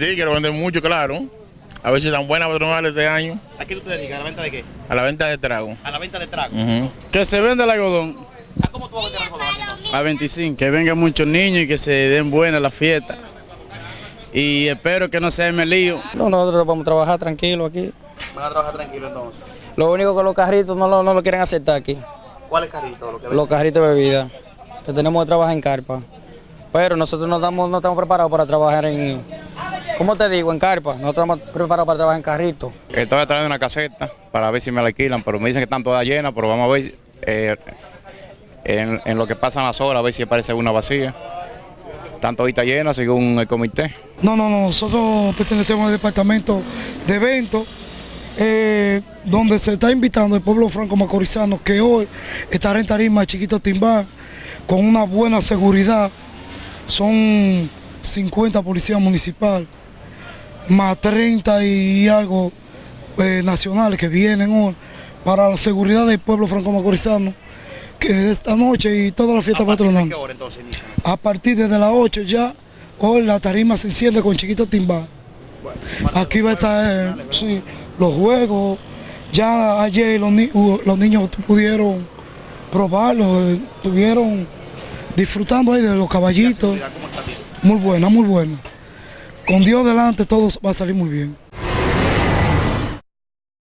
Sí, quiero vender mucho, claro. A ver si dan buenas patronales este año. ¿A qué tú te dedicas? ¿A la venta de qué? A la venta de trago. A la venta de trago. Que se venda el algodón ¿A cómo tú vas a vender algodón? entonces? a 25, que vengan muchos niños y que se den buenas las fiestas. Y espero que no se me lío. No, nosotros vamos a trabajar tranquilo aquí. Van a trabajar tranquilo entonces. Lo único que los carritos no lo, no lo quieren aceptar aquí. ¿Cuál es carrito? Lo que Los carritos de bebida. Que tenemos que trabajar en carpa. Pero nosotros no estamos, no estamos preparados para trabajar en, ¿cómo te digo? En carpa. No estamos preparados para trabajar en carrito. Estoy trayendo una caseta para ver si me la alquilan, pero me dicen que están todas llenas, pero vamos a ver eh, en, en lo que pasan las horas, a ver si aparece una vacía. Están toditas llenas según el comité. No, no, no, nosotros pertenecemos al departamento de eventos, eh, donde se está invitando el pueblo franco macorizano que hoy estará en tarima Chiquito Timbán con una buena seguridad. Son 50 policías municipales, más 30 y algo eh, nacionales que vienen hoy para la seguridad del pueblo franco macorizano, que esta noche y toda la fiesta ¿A partir de patronal. qué hora entonces inicia? A partir de las 8 ya, hoy la tarima se enciende con Chiquito Timbal. Aquí va a estar sí, los juegos. Ya ayer los, ni- los niños pudieron probarlo, eh, estuvieron disfrutando ahí de los caballitos. Muy buena, muy buena. Con Dios delante todo va a salir muy bien.